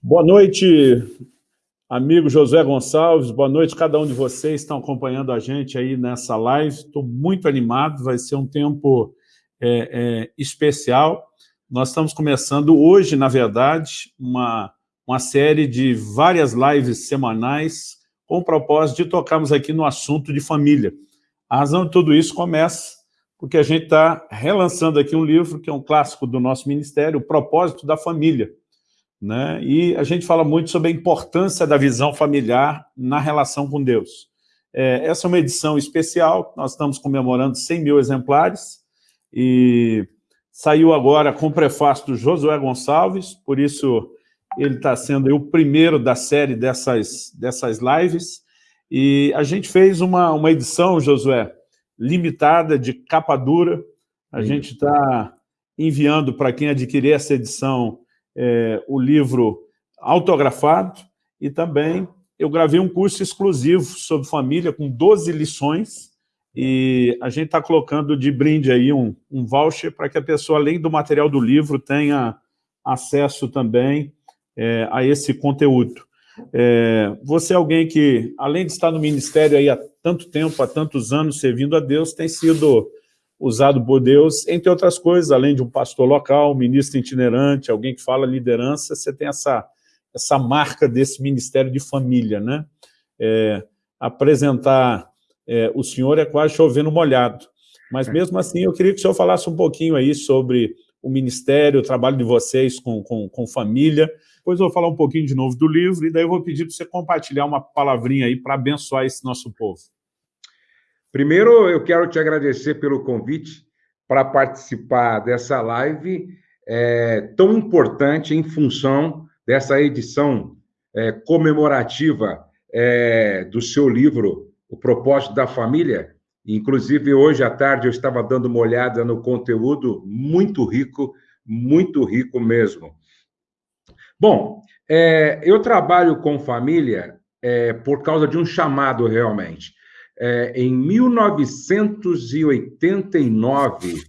Boa noite, amigo José Gonçalves, boa noite cada um de vocês que estão acompanhando a gente aí nessa live. Estou muito animado, vai ser um tempo é, é, especial. Nós estamos começando hoje, na verdade, uma, uma série de várias lives semanais com o propósito de tocarmos aqui no assunto de família. A razão de tudo isso começa porque a gente está relançando aqui um livro que é um clássico do nosso ministério, O Propósito da Família, né? E a gente fala muito sobre a importância da visão familiar na relação com Deus. É, essa é uma edição especial, nós estamos comemorando 100 mil exemplares, e saiu agora com o prefácio do Josué Gonçalves, por isso ele está sendo o primeiro da série dessas, dessas lives, e a gente fez uma, uma edição, Josué, limitada, de capa dura, a Sim. gente está enviando para quem adquirir essa edição é, o livro autografado e também eu gravei um curso exclusivo sobre família com 12 lições e a gente está colocando de brinde aí um, um voucher para que a pessoa, além do material do livro, tenha acesso também é, a esse conteúdo. É, você é alguém que, além de estar no ministério aí há tanto tempo, há tantos anos servindo a Deus, tem sido usado por Deus, entre outras coisas, além de um pastor local, ministro itinerante, alguém que fala liderança, você tem essa, essa marca desse ministério de família, né? É, apresentar é, o senhor é quase chovendo molhado, mas é. mesmo assim eu queria que o senhor falasse um pouquinho aí sobre o ministério, o trabalho de vocês com, com, com família, depois eu vou falar um pouquinho de novo do livro, e daí eu vou pedir para você compartilhar uma palavrinha aí para abençoar esse nosso povo. Primeiro, eu quero te agradecer pelo convite para participar dessa live é, tão importante em função dessa edição é, comemorativa é, do seu livro, O Propósito da Família. Inclusive, hoje à tarde eu estava dando uma olhada no conteúdo, muito rico, muito rico mesmo. Bom, é, eu trabalho com família é, por causa de um chamado realmente é, em 1989,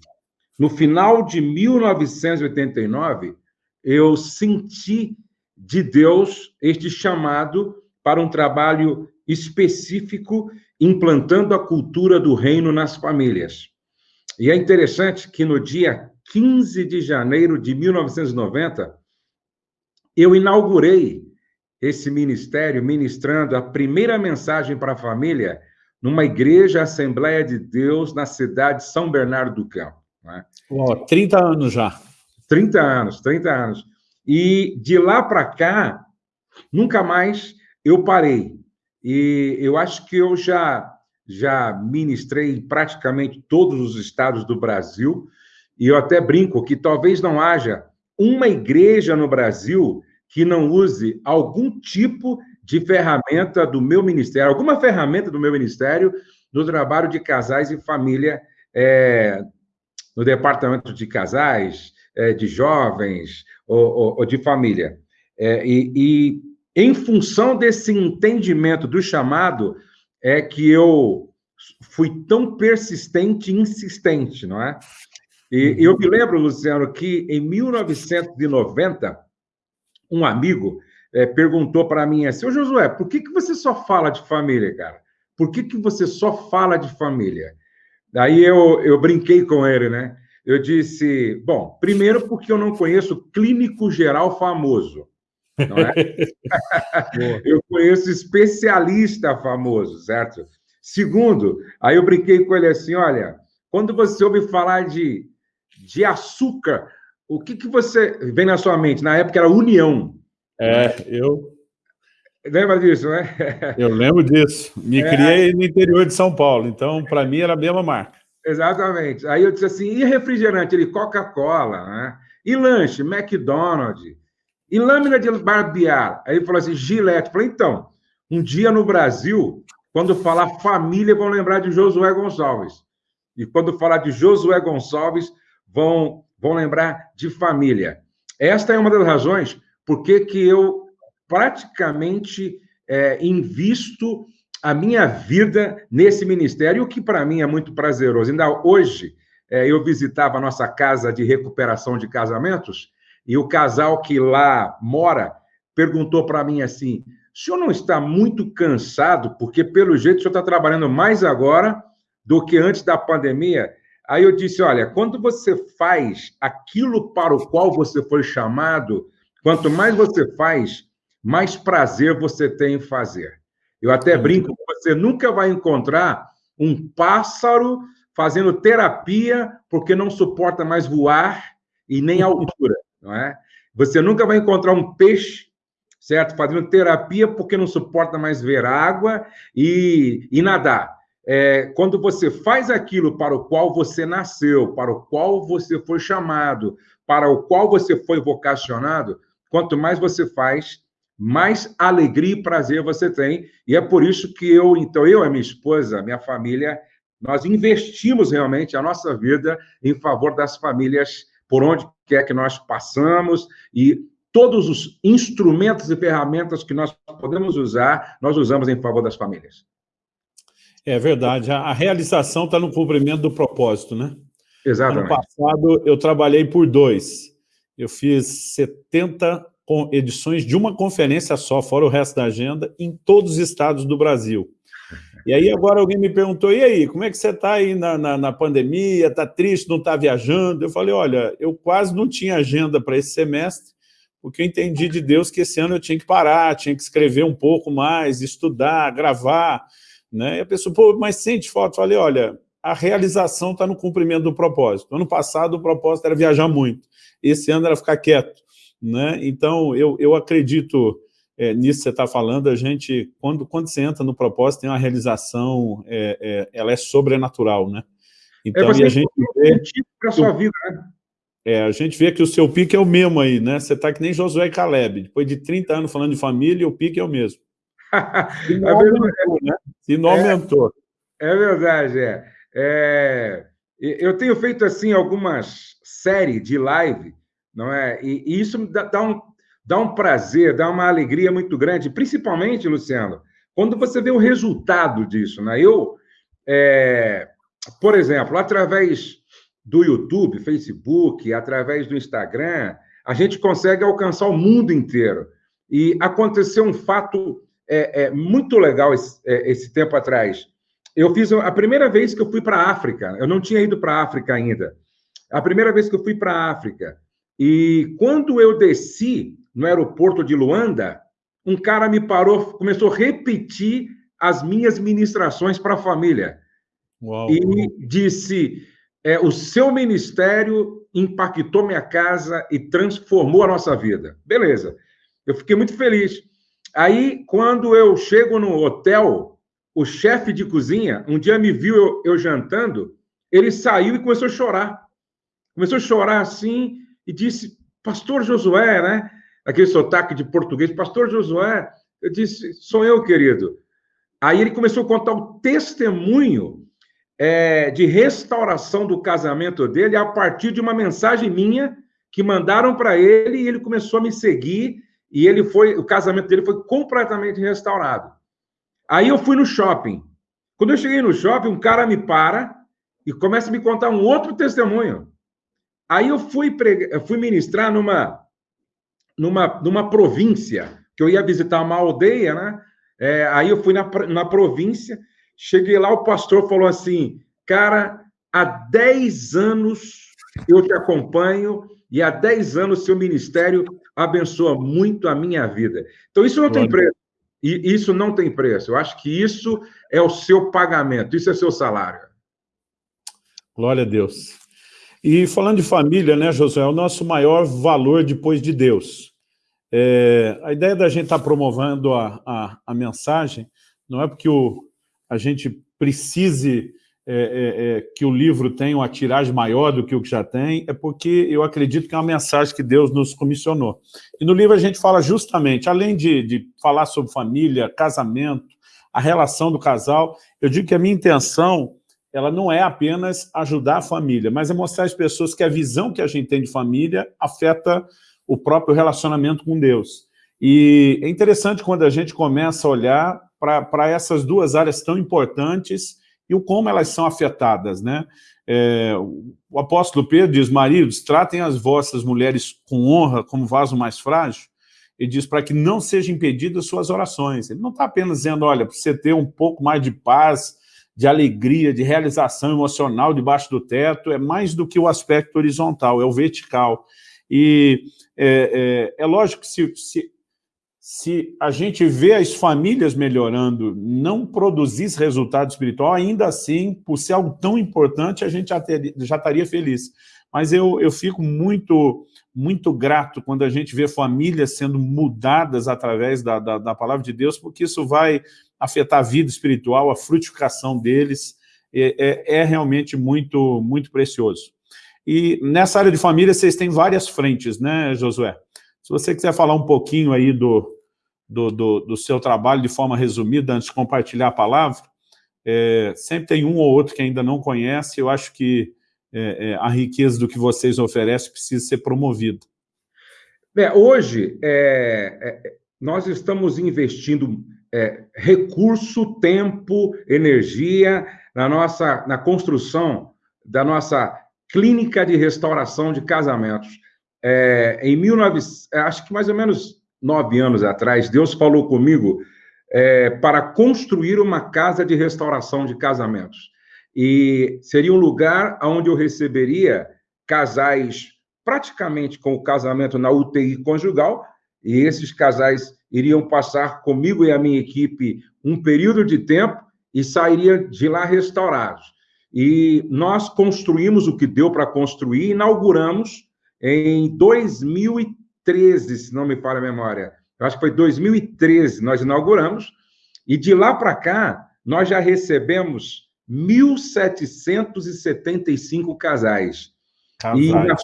no final de 1989, eu senti de Deus este chamado para um trabalho específico implantando a cultura do reino nas famílias. E é interessante que no dia 15 de janeiro de 1990, eu inaugurei esse ministério ministrando a primeira mensagem para a família numa igreja Assembleia de Deus na cidade de São Bernardo do Campo. Né? Oh, 30 anos já. 30 anos, 30 anos. E de lá para cá, nunca mais eu parei. E eu acho que eu já, já ministrei em praticamente todos os estados do Brasil, e eu até brinco que talvez não haja uma igreja no Brasil que não use algum tipo de ferramenta do meu ministério, alguma ferramenta do meu ministério no trabalho de casais e família, é, no departamento de casais, é, de jovens ou, ou, ou de família. É, e, e, em função desse entendimento do chamado, é que eu fui tão persistente e insistente, não é? E eu me lembro, Luciano, que em 1990, um amigo é, perguntou para mim assim, ô Josué, por que, que você só fala de família, cara? Por que, que você só fala de família? Daí eu, eu brinquei com ele, né? Eu disse, bom, primeiro porque eu não conheço clínico geral famoso, não é? eu conheço especialista famoso, certo? Segundo, aí eu brinquei com ele assim, olha, quando você ouve falar de, de açúcar, o que, que você vem na sua mente? Na época era união, é, eu. Lembra disso, né? Eu lembro disso. Me é, criei no interior de São Paulo, então para mim era a mesma marca. Exatamente. Aí eu disse assim: e refrigerante? Ele, Coca-Cola, né? E lanche? McDonald's. E lâmina de barbear? Aí ele falou assim: Gillette. Eu falei, então, um dia no Brasil, quando falar família, vão lembrar de Josué Gonçalves. E quando falar de Josué Gonçalves, vão, vão lembrar de família. Esta é uma das razões por que, que eu praticamente é, invisto a minha vida nesse ministério, o que para mim é muito prazeroso. Ainda hoje, é, eu visitava a nossa casa de recuperação de casamentos, e o casal que lá mora perguntou para mim assim, o senhor não está muito cansado? Porque, pelo jeito, o senhor está trabalhando mais agora do que antes da pandemia. Aí eu disse, olha, quando você faz aquilo para o qual você foi chamado, quanto mais você faz, mais prazer você tem em fazer. Eu até brinco, você nunca vai encontrar um pássaro fazendo terapia porque não suporta mais voar e nem altura, não é? Você nunca vai encontrar um peixe, certo? Fazendo terapia porque não suporta mais ver água e, e nadar. É, quando você faz aquilo para o qual você nasceu, para o qual você foi chamado, para o qual você foi vocacionado, quanto mais você faz, mais alegria e prazer você tem. E é por isso que eu, então, eu, a minha esposa, a minha família, nós investimos realmente a nossa vida em favor das famílias por onde quer que nós passamos e todos os instrumentos e ferramentas que nós podemos usar, nós usamos em favor das famílias. É verdade. A realização está no cumprimento do propósito, né? Exatamente. Ano passado, eu trabalhei por dois. Eu fiz 70 edições de uma conferência só, fora o resto da agenda, em todos os estados do Brasil. E aí agora alguém me perguntou, e aí, como é que você está aí na, na, na pandemia, está triste, não está viajando? Eu falei, olha, eu quase não tinha agenda para esse semestre, porque eu entendi de Deus que esse ano eu tinha que parar, tinha que escrever um pouco mais, estudar, gravar, né? E a pessoa, pô, mas sente foto? Eu falei, olha, a realização está no cumprimento do propósito. Ano passado o propósito era viajar muito, esse ano era ficar quieto, né? Então eu, eu acredito é, nisso que você está falando, a gente, quando, quando você entra no propósito, tem uma realização, é, é, ela é sobrenatural, né? Então, é e a gente vê... para a sua vida, né? É, a gente vê que o seu pique é o mesmo aí, né? Você está que nem Josué e Caleb. Depois de 30 anos falando de família, o pique é o mesmo. Se não aumentou, né? Se não é, aumentou. É verdade, é. é. Eu tenho feito, assim, algumas séries de live, não é? E, e isso dá, dá um dá um prazer, dá uma alegria muito grande, principalmente, Luciano, quando você vê o resultado disso. Né? Eu, é, por exemplo, através do YouTube, Facebook, através do Instagram, a gente consegue alcançar o mundo inteiro. E aconteceu um fato é, é, muito legal esse, é, esse, tempo atrás. Eu fiz a primeira vez que eu fui para a África, eu não tinha ido para a África ainda. A primeira vez que eu fui para a África. E quando eu desci, no aeroporto de Luanda, um cara me parou, começou a repetir as minhas ministrações para a família. Uau. E disse: é, o seu ministério impactou minha casa e transformou a nossa vida. Beleza. Eu fiquei muito feliz. Aí, quando eu chego no hotel, o chefe de cozinha, um dia me viu eu, eu jantando, ele saiu e começou a chorar. Começou a chorar assim e disse: Pastor Josué, né? aquele sotaque de português, pastor Josué, eu disse, sou eu, querido. Aí ele começou a contar o testemunho é, de restauração do casamento dele a partir de uma mensagem minha que mandaram para ele e ele começou a me seguir e ele foi, o casamento dele foi completamente restaurado. Aí eu fui no shopping. Quando eu cheguei no shopping, um cara me para e começa a me contar um outro testemunho. Aí eu fui, eu fui ministrar numa numa, numa província, que eu ia visitar uma aldeia, né? É, aí eu fui na, na província, cheguei lá, o pastor falou assim, cara, há 10 anos eu te acompanho e há 10 anos seu ministério abençoa muito a minha vida. Então, isso não tem preço. E isso não tem preço. Eu acho que isso é o seu pagamento, isso é seu salário. Glória a Deus. E falando de família, né, Josué, é o nosso maior valor depois de Deus. É, a ideia da gente estar tá promovendo a, a, a, mensagem não é porque o, a gente precise é, é, é, que o livro tenha uma tiragem maior do que o que já tem, é porque eu acredito que é uma mensagem que Deus nos comissionou. E no livro a gente fala justamente, além de, de falar sobre família, casamento, a relação do casal, eu digo que a minha intenção ela não é apenas ajudar a família, mas é mostrar às pessoas que a visão que a gente tem de família afeta o próprio relacionamento com Deus. E é interessante quando a gente começa a olhar para essas duas áreas tão importantes e o como elas são afetadas, né? É, o apóstolo Pedro diz, maridos, tratem as vossas mulheres com honra como vaso mais frágil. ele diz para que não sejam impedidas suas orações. Ele não está apenas dizendo, olha, para você ter um pouco mais de paz, de alegria, de realização emocional debaixo do teto, é mais do que o aspecto horizontal, é o vertical. E é, é, é lógico que se, se, se, a gente vê as famílias melhorando, não produzir resultado espiritual, ainda assim, por ser algo tão importante, a gente já, ter, já estaria feliz. Mas eu, eu fico muito muito grato quando a gente vê famílias sendo mudadas através da, da, da, palavra de Deus, porque isso vai afetar a vida espiritual, a frutificação deles, é, é, é realmente muito, muito precioso. E nessa área de família vocês têm várias frentes, né, Josué? Se você quiser falar um pouquinho aí do, do, do, do seu trabalho de forma resumida, antes de compartilhar a palavra, é, sempre tem um ou outro que ainda não conhece, eu acho que é, é, a riqueza do que vocês oferecem precisa ser promovida. Hoje, é, é, nós estamos investindo é, recurso, tempo, energia na nossa na construção da nossa clínica de restauração de casamentos. em 19, acho que mais ou menos nove anos atrás, Deus falou comigo para construir uma casa de restauração de casamentos e seria um lugar onde eu receberia casais praticamente com o casamento na UTI conjugal, e esses casais iriam passar comigo e a minha equipe um período de tempo e sairiam de lá restaurados. E nós construímos o que deu para construir, inauguramos em 2013, se não me falha a memória. Eu acho que foi 2013 nós inauguramos, e de lá para cá nós já recebemos 1.775 casais. casais. E, na,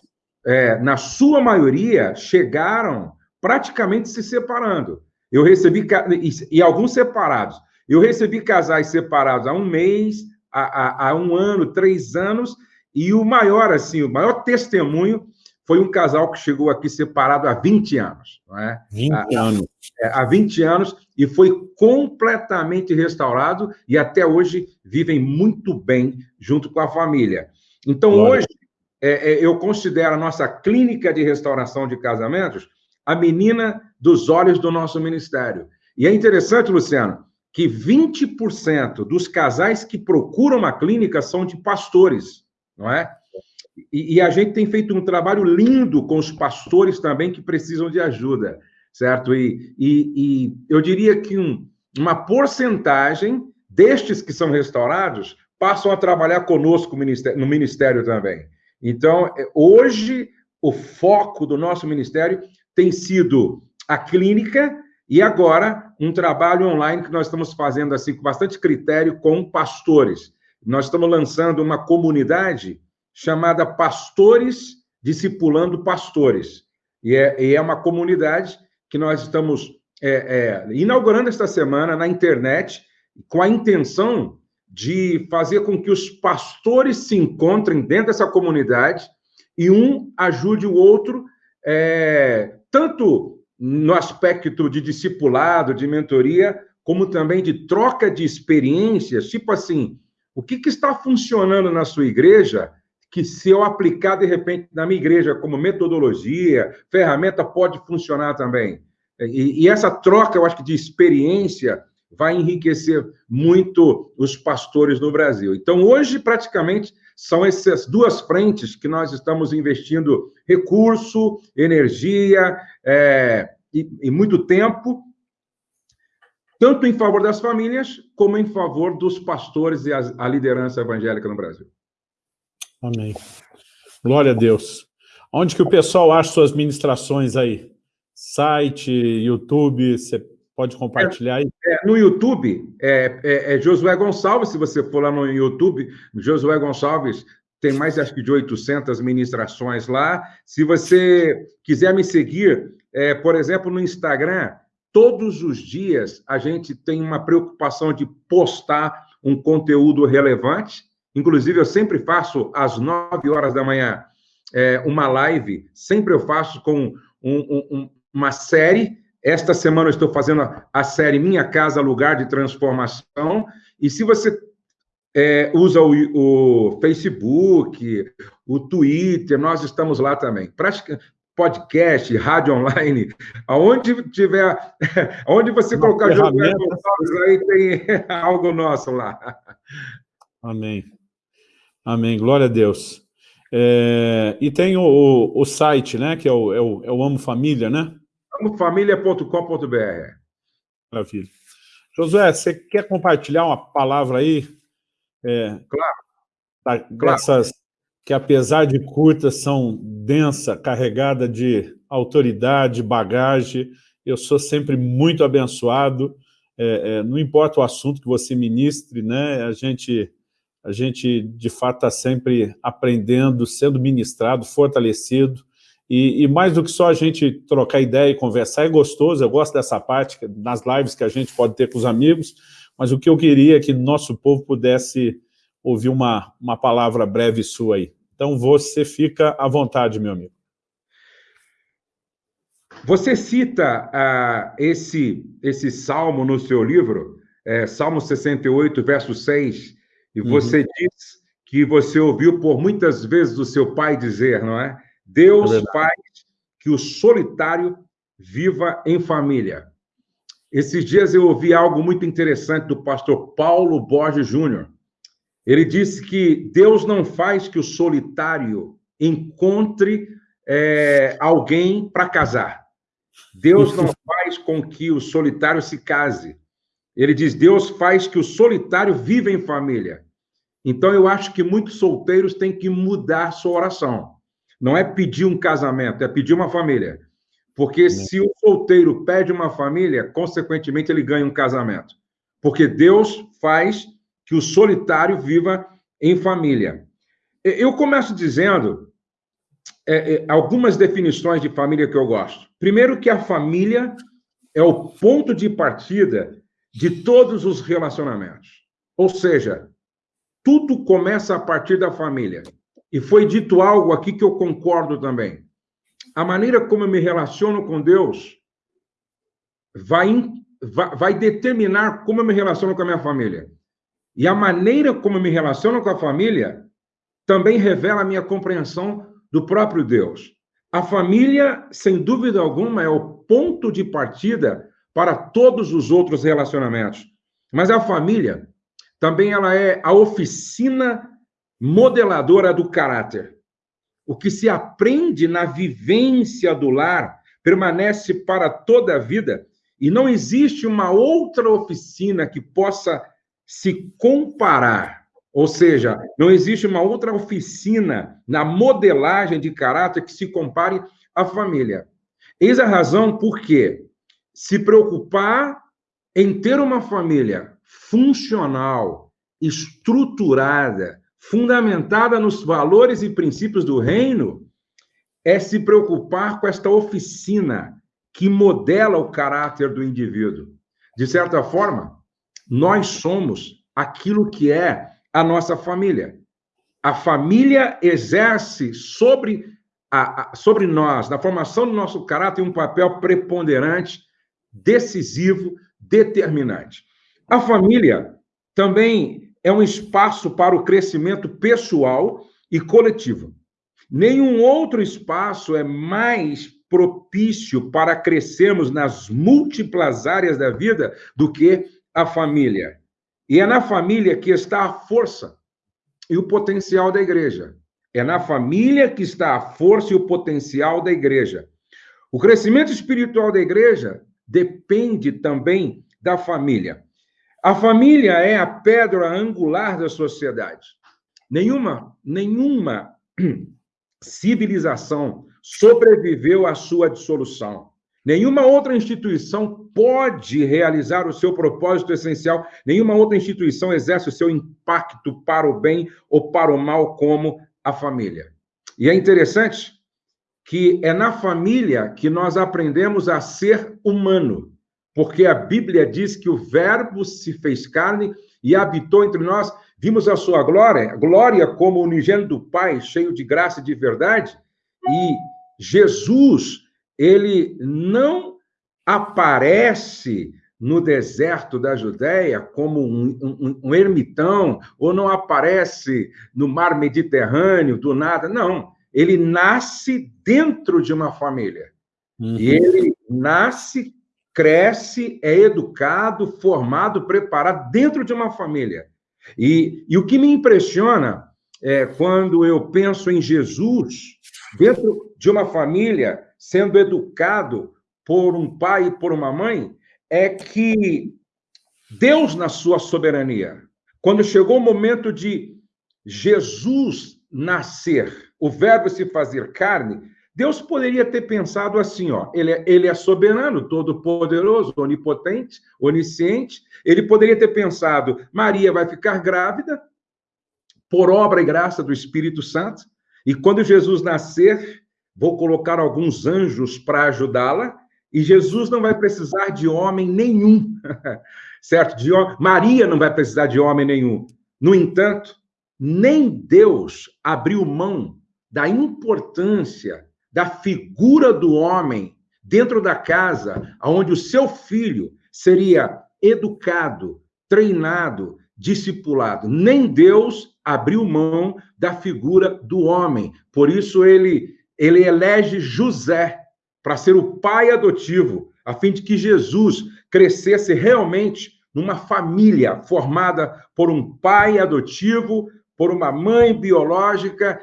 é, na sua maioria, chegaram praticamente se separando. Eu recebi, e, e alguns separados. Eu recebi casais separados há um mês, há, há, há um ano, três anos, e o maior, assim, o maior testemunho foi um casal que chegou aqui separado há 20 anos. Não é? 20 há, anos. É, há 20 anos, e foi completamente restaurado, e até hoje vivem muito bem junto com a família. Então, hoje, é, é, eu considero a nossa clínica de restauração de casamentos a menina dos olhos do nosso ministério. E é interessante, Luciano, que 20% dos casais que procuram uma clínica são de pastores, não é? E, e, a gente tem feito um trabalho lindo com os pastores também que precisam de ajuda, certo? E, e, e eu diria que um, uma porcentagem destes que são restaurados passam a trabalhar conosco no ministério também. Então, é, hoje, o foco do nosso ministério tem sido a clínica e agora um trabalho online que nós estamos fazendo assim com bastante critério com pastores. Nós estamos lançando uma comunidade chamada Pastores Discipulando Pastores. E é, e é uma comunidade que nós estamos é, é, inaugurando esta semana na internet, com a intenção de fazer com que os pastores se encontrem dentro dessa comunidade e um ajude o outro, é, tanto no aspecto de discipulado, de mentoria, como também de troca de experiências, tipo assim, o que, que está funcionando na sua igreja que se eu aplicar de repente na minha igreja como metodologia, ferramenta, pode funcionar também. E, e, essa troca, eu acho que de experiência vai enriquecer muito os pastores no Brasil. Então, hoje, praticamente, são essas duas frentes que nós estamos investindo recurso, energia é, e, e muito tempo, tanto em favor das famílias, como em favor dos pastores e a, a liderança evangélica no Brasil. Amém. Glória a Deus. Onde que o pessoal acha suas ministrações aí? Site, YouTube, você pode compartilhar aí? É, no YouTube, é, é, é, Josué Gonçalves, se você for lá no YouTube, Josué Gonçalves tem mais, acho que, de 800 ministrações lá. Se você quiser me seguir, é, por exemplo, no Instagram, todos os dias a gente tem uma preocupação de postar um conteúdo relevante, Inclusive, eu sempre faço às 9 horas da manhã é, uma live, sempre eu faço com um, um, uma série. Esta semana eu estou fazendo a, a, série Minha Casa, Lugar de Transformação. E se você é, usa o, o, Facebook, o Twitter, nós estamos lá também. Pratica, podcast, rádio online, aonde tiver, aonde você Uma colocar Gonçalves, aí tem algo nosso lá. Amém. Amém. Glória a Deus. É, e tem o, o, site, né? Que é o, é o, é o Amo Família, né? amofamilia.com.br. Maravilha. Josué, você quer compartilhar uma palavra aí? É, claro. Da, claro. Dessas que, apesar de curtas, são densa, carregada de autoridade, bagagem. Eu sou sempre muito abençoado. É, é, não importa o assunto que você ministre, né? A gente, a gente de fato, está sempre aprendendo, sendo ministrado, fortalecido. E, e, mais do que só a gente trocar ideia e conversar, é gostoso, eu gosto dessa parte, nas lives que a gente pode ter com os amigos, mas o que eu queria é que nosso povo pudesse ouvir uma, uma palavra breve sua aí. Então, você fica à vontade, meu amigo. Você cita uh, esse, esse salmo no seu livro, é, Salmo 68, verso 6, e uhum. você uhum. diz que você ouviu por muitas vezes o seu pai dizer, não é? Deus é faz que o solitário viva em família. Esses dias eu ouvi algo muito interessante do pastor Paulo Borges Júnior. Ele disse que Deus não faz que o solitário encontre é, alguém para casar. Deus não faz com que o solitário se case. Ele diz: Deus faz que o solitário viva em família. Então eu acho que muitos solteiros têm que mudar sua oração. Não é pedir um casamento, é pedir uma família. Porque se o solteiro pede uma família, consequentemente ele ganha um casamento. Porque Deus faz que o solitário viva em família. Eu começo dizendo é, é, algumas definições de família que eu gosto. Primeiro, que a família é o ponto de partida de todos os relacionamentos. Ou seja, tudo começa a partir da família. E foi dito algo aqui que eu concordo também. A maneira como eu me relaciono com Deus vai, vai, vai determinar como eu me relaciono com a minha família. E a maneira como eu me relaciono com a família também revela a minha compreensão do próprio Deus. A família, sem dúvida alguma, é o ponto de partida para todos os outros relacionamentos. Mas a família também ela é a oficina modeladora do caráter. O que se aprende na vivência do lar permanece para toda a vida e não existe uma outra oficina que possa se comparar. Ou seja, não existe uma outra oficina na modelagem de caráter que se compare à família. Eis a razão por que se preocupar em ter uma família funcional, estruturada, fundamentada nos valores e princípios do reino, é se preocupar com esta oficina que modela o caráter do indivíduo. De certa forma, nós somos aquilo que é a nossa família. A família exerce sobre, a, a, sobre nós, na formação do nosso caráter, um papel preponderante, decisivo, determinante. A família também é um espaço para o crescimento pessoal e coletivo. Nenhum outro espaço é mais propício para crescermos nas múltiplas áreas da vida do que a família. E é na família que está a força e o potencial da igreja. É na família que está a força e o potencial da igreja. O crescimento espiritual da igreja depende também da família. A família é a pedra angular da sociedade. Nenhuma, nenhuma civilização sobreviveu à sua dissolução. Nenhuma outra instituição pode realizar o seu propósito essencial, nenhuma outra instituição exerce o seu impacto para o bem ou para o mal como a família. E é interessante que é na família que nós aprendemos a ser humano porque a Bíblia diz que o Verbo se fez carne e habitou entre nós, vimos a sua glória, glória como unigênito do Pai, cheio de graça e de verdade, e Jesus, ele não aparece no deserto da Judéia como um, um, um, ermitão, ou não aparece no mar Mediterrâneo do nada, não. ele nasce dentro de uma família. Uhum. E ele nasce, cresce, é educado, formado, preparado dentro de uma família. E, e o que me impressiona é quando eu penso em Jesus dentro de uma família, sendo educado por um pai e por uma mãe, é que Deus, na sua soberania, quando chegou o momento de Jesus nascer, o Verbo se fazer carne, Deus poderia ter pensado assim, ó, ele é, ele é soberano, todo-poderoso, onipotente, onisciente. Ele poderia ter pensado, Maria vai ficar grávida por obra e graça do Espírito Santo, e quando Jesus nascer, vou colocar alguns anjos para ajudá-la, e Jesus não vai precisar de homem nenhum, certo? De, Maria não vai precisar de homem nenhum. No entanto, nem Deus abriu mão da importância da figura do homem dentro da casa, onde o seu filho seria educado, treinado, discipulado. Nem Deus abriu mão da figura do homem. Por isso ele ele elege José para ser o pai adotivo, a fim de que Jesus crescesse realmente numa família formada por um pai adotivo, por uma mãe biológica,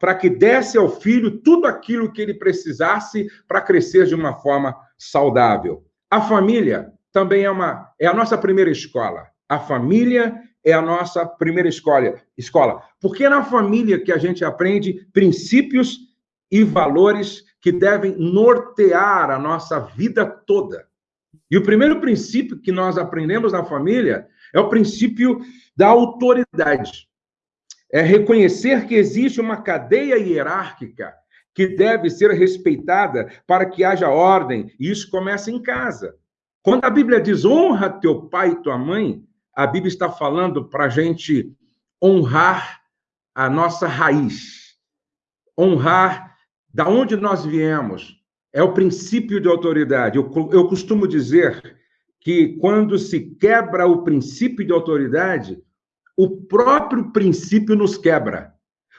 para que desse ao filho tudo aquilo que ele precisasse para crescer de uma forma saudável. A família também é uma é a nossa primeira escola. A família é a nossa primeira escola, escola, porque é na família que a gente aprende princípios e valores que devem nortear a nossa vida toda. E o primeiro princípio que nós aprendemos na família é o princípio da autoridade. É reconhecer que existe uma cadeia hierárquica que deve ser respeitada para que haja ordem, e isso começa em casa. Quando a Bíblia diz honra teu pai e tua mãe, a Bíblia está falando para a gente honrar a nossa raiz, honrar da onde nós viemos, é o princípio de autoridade. Eu, eu costumo dizer que quando se quebra o princípio de autoridade, o próprio princípio nos quebra.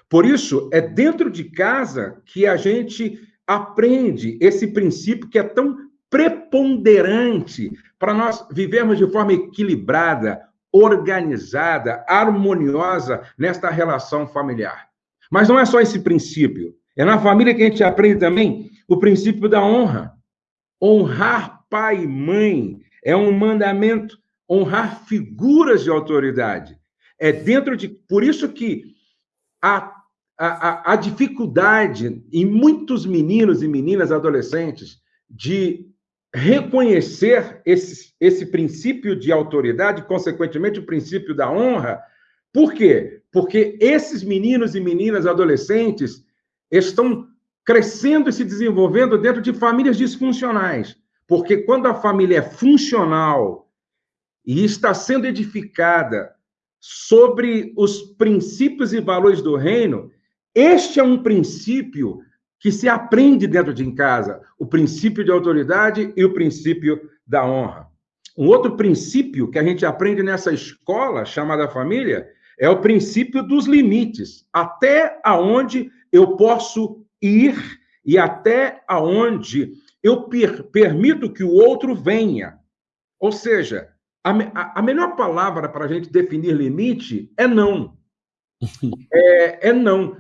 Por isso, é dentro de casa que a gente aprende esse princípio que é tão preponderante para nós vivermos de forma equilibrada, organizada, harmoniosa nesta relação familiar. Mas não é só esse princípio. É na família que a gente aprende também o princípio da honra. Honrar pai e mãe é um mandamento, honrar figuras de autoridade. É dentro de. Por isso que a, a, a dificuldade em muitos meninos e meninas adolescentes de reconhecer esse, esse princípio de autoridade, consequentemente, o princípio da honra. Por quê? Porque esses meninos e meninas adolescentes estão crescendo e se desenvolvendo dentro de famílias disfuncionais. Porque quando a família é funcional e está sendo edificada sobre os princípios e valores do reino, este é um princípio que se aprende dentro de casa, o princípio de autoridade e o princípio da honra. Um outro princípio que a gente aprende nessa escola chamada família é o princípio dos limites, até aonde eu posso ir e até aonde eu per permito que o outro venha. Ou seja, a, a, a melhor palavra para a gente definir limite é não. É, é não.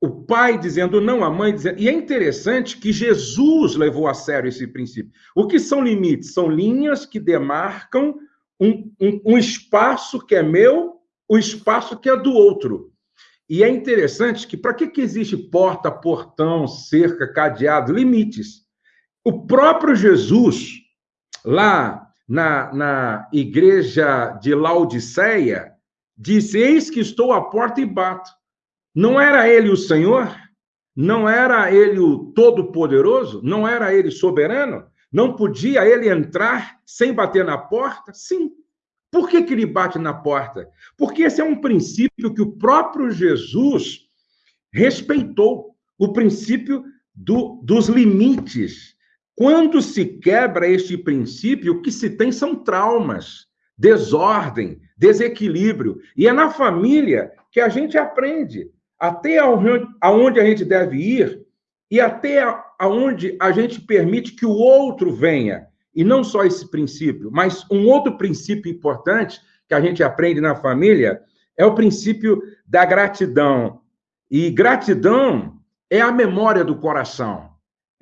O pai dizendo não, a mãe dizendo. E é interessante que Jesus levou a sério esse princípio. O que são limites? São linhas que demarcam um, um, um espaço que é meu, o espaço que é do outro. E é interessante que para que, que existe porta, portão, cerca, cadeado, limites? O próprio Jesus, lá na, na igreja de Laodiceia, disse: Eis que estou à porta e bato. Não era ele o Senhor? Não era ele o Todo-Poderoso? Não era ele soberano? Não podia ele entrar sem bater na porta? Sim. Por que, que ele bate na porta? Porque esse é um princípio que o próprio Jesus respeitou o princípio do, dos limites. Quando se quebra este princípio, o que se tem são traumas, desordem, desequilíbrio. E é na família que a gente aprende até aonde a gente deve ir e até aonde a gente permite que o outro venha. E não só esse princípio, mas um outro princípio importante que a gente aprende na família é o princípio da gratidão. E gratidão é a memória do coração,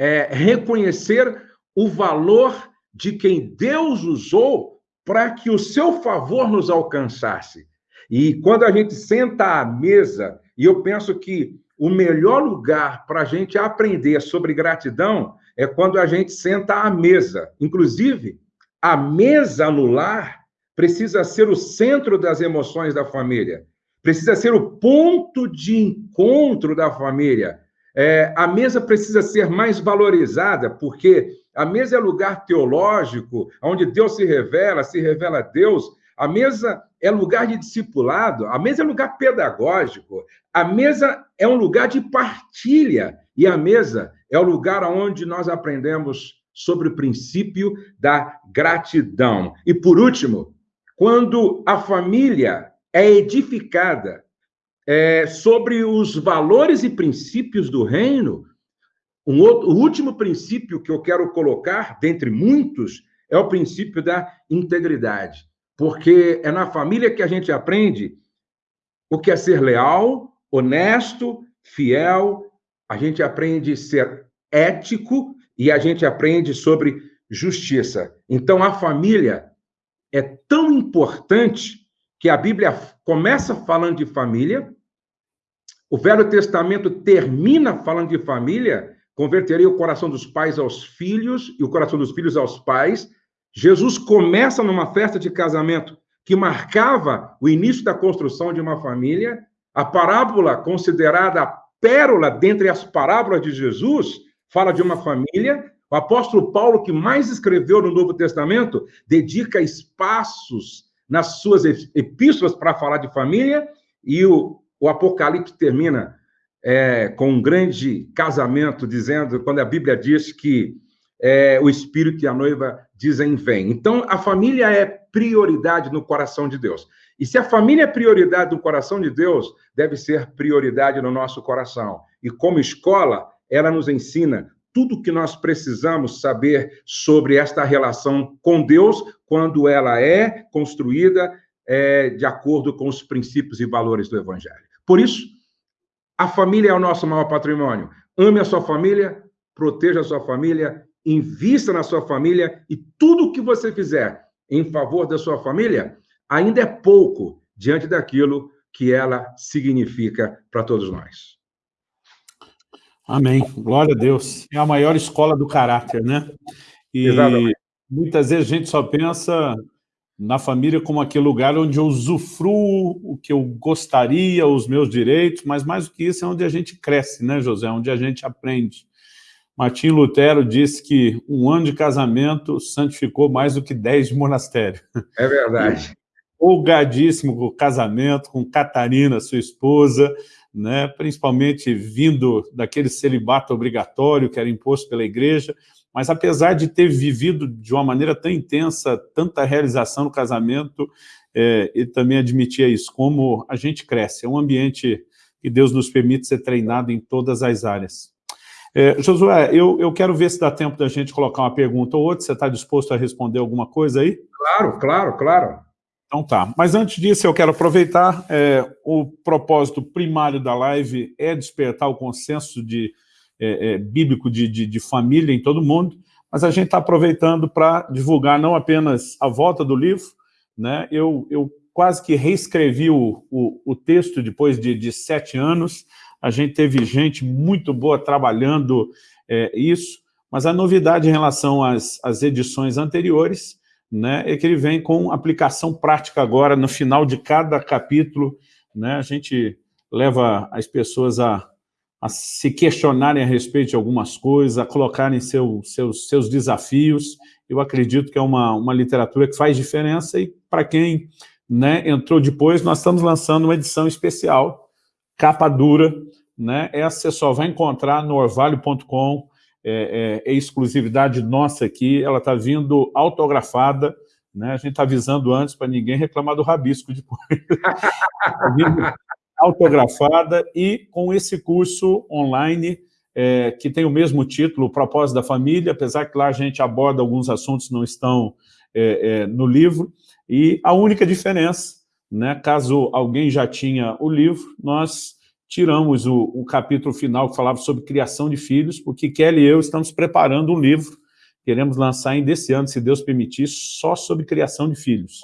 é reconhecer o valor de quem Deus usou para que o seu favor nos alcançasse. E quando a gente senta à mesa, e eu penso que o melhor lugar para a gente aprender sobre gratidão é quando a gente senta à mesa. Inclusive, a mesa no lar precisa ser o centro das emoções da família, precisa ser o ponto de encontro da família. É, a mesa precisa ser mais valorizada, porque a mesa é lugar teológico, onde Deus se revela, se revela Deus. A mesa é lugar de discipulado, a mesa é lugar pedagógico, a mesa é um lugar de partilha, e a mesa é o lugar onde nós aprendemos sobre o princípio da gratidão. E por último, quando a família é edificada é, sobre os valores e princípios do reino, um outro, o último princípio que eu quero colocar, dentre muitos, é o princípio da integridade. Porque é na família que a gente aprende o que é ser leal, honesto, fiel, a gente aprende ser ético e a gente aprende sobre justiça. Então, a família é tão importante que a Bíblia começa falando de família, o Velho Testamento termina falando de família, converterei o coração dos pais aos filhos e o coração dos filhos aos pais. Jesus começa numa festa de casamento que marcava o início da construção de uma família. A parábola considerada a pérola dentre as parábolas de Jesus fala de uma família. O apóstolo Paulo, que mais escreveu no Novo Testamento, dedica espaços nas suas epístolas para falar de família, e o, o Apocalipse termina é, com um grande casamento, dizendo, quando a Bíblia diz que é, o Espírito e a noiva dizem vem. Então, a família é prioridade no coração de Deus. E se a família é prioridade no coração de Deus, deve ser prioridade no nosso coração. E como escola, ela nos ensina tudo o que nós precisamos saber sobre esta relação com Deus quando ela é construída é, de acordo com os princípios e valores do Evangelho. Por isso, a família é o nosso maior patrimônio. Ame a sua família, proteja a sua família, invista na sua família e tudo o que você fizer em favor da sua família ainda é pouco diante daquilo que ela significa para todos nós. Amém. Glória a Deus. É a maior escola do caráter, né? E Exatamente. muitas vezes a gente só pensa na família como aquele lugar onde eu usufruo o que eu gostaria, os meus direitos, mas mais do que isso é onde a gente cresce, né, José? Onde a gente aprende. Martim Lutero disse que um ano de casamento santificou mais do que dez de monastério. É verdade. Folgadíssimo com o casamento, com Catarina, sua esposa, né, principalmente vindo daquele celibato obrigatório que era imposto pela igreja, mas apesar de ter vivido de uma maneira tão intensa, tanta realização no casamento, é, ele também admitia isso, como a gente cresce, é um ambiente que Deus nos permite ser treinado em todas as áreas. É, Josué, eu, eu quero ver se dá tempo da gente colocar uma pergunta ou outra, você está disposto a responder alguma coisa aí? Claro, claro, claro. Então tá, mas antes disso eu quero aproveitar, é, o propósito primário da live é despertar o consenso de, é, é, bíblico de, de, de, família em todo mundo, mas a gente está aproveitando para divulgar não apenas a volta do livro, né? eu, eu quase que reescrevi o, o, o texto depois de, de, sete anos, a gente teve gente muito boa trabalhando é, isso, mas a novidade em relação às, às edições anteriores né, é que ele vem com aplicação prática agora, no final de cada capítulo, né, a gente leva as pessoas a, a se questionarem a respeito de algumas coisas, a colocarem seu, seus, seus desafios. Eu acredito que é uma, uma literatura que faz diferença e para quem né, entrou depois, nós estamos lançando uma edição especial, capa dura, né, essa você só vai encontrar no orvalho.com, é, é, é exclusividade nossa aqui, ela está vindo autografada, né? a gente está avisando antes para ninguém reclamar do rabisco depois. Autografada e com esse curso online é, que tem o mesmo título, o Propósito da Família, apesar que lá a gente aborda alguns assuntos que não estão é, é, no livro, e a única diferença, né, caso alguém já tinha o livro, nós tiramos o, o, capítulo final que falava sobre criação de filhos, porque Kelly e eu estamos preparando um livro, queremos lançar ainda esse ano, se Deus permitir, só sobre criação de filhos.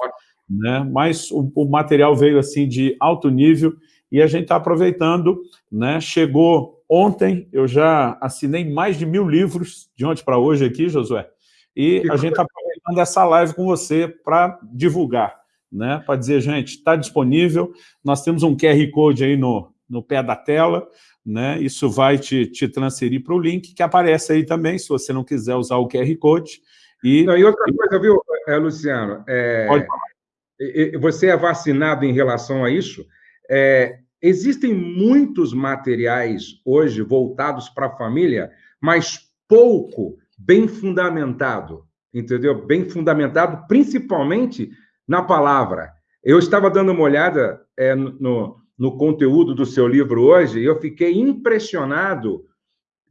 Né? Mas o, o material veio assim de alto nível e a gente está aproveitando, né? chegou ontem, eu já assinei mais de mil livros de ontem para hoje aqui, Josué, e a gente está aproveitando essa live com você para divulgar, né? para dizer, gente, está disponível, nós temos um QR Code aí no, no pé da tela, né? Isso vai te, te transferir para o link que aparece aí também, se você não quiser usar o QR Code. E, não, e outra coisa, viu, é, Luciano? É, Pode falar. Você é vacinado em relação a isso? É, existem muitos materiais hoje voltados para a família, mas pouco bem fundamentado, entendeu? Bem fundamentado, principalmente na palavra. Eu estava dando uma olhada é, no, no conteúdo do seu livro hoje, eu fiquei impressionado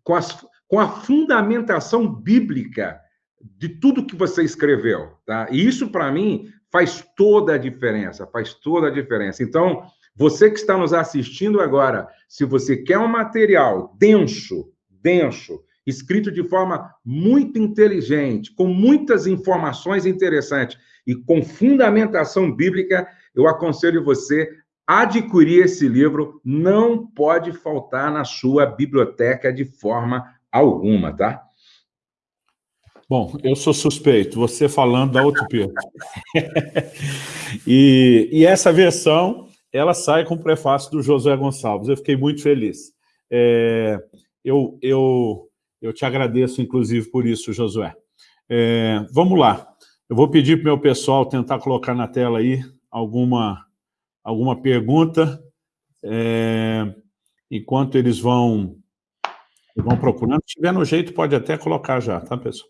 com, as, com a fundamentação bíblica de tudo que você escreveu, tá? E isso, para mim, faz toda a diferença, faz toda a diferença. Então, você que está nos assistindo agora, se você quer um material denso, denso, escrito de forma muito inteligente, com muitas informações interessantes e com fundamentação bíblica, eu aconselho você adquirir esse livro não pode faltar na sua biblioteca de forma alguma, tá? Bom, eu sou suspeito, você falando da peso. e, e essa versão, ela sai com o prefácio do José Gonçalves, eu fiquei muito feliz. É, eu, eu, eu te agradeço, inclusive, por isso, Josué. É, vamos lá, eu vou pedir para o meu pessoal tentar colocar na tela aí alguma alguma pergunta, é, enquanto eles vão, vão procurando. Se tiver no jeito, pode até colocar já, tá, pessoal?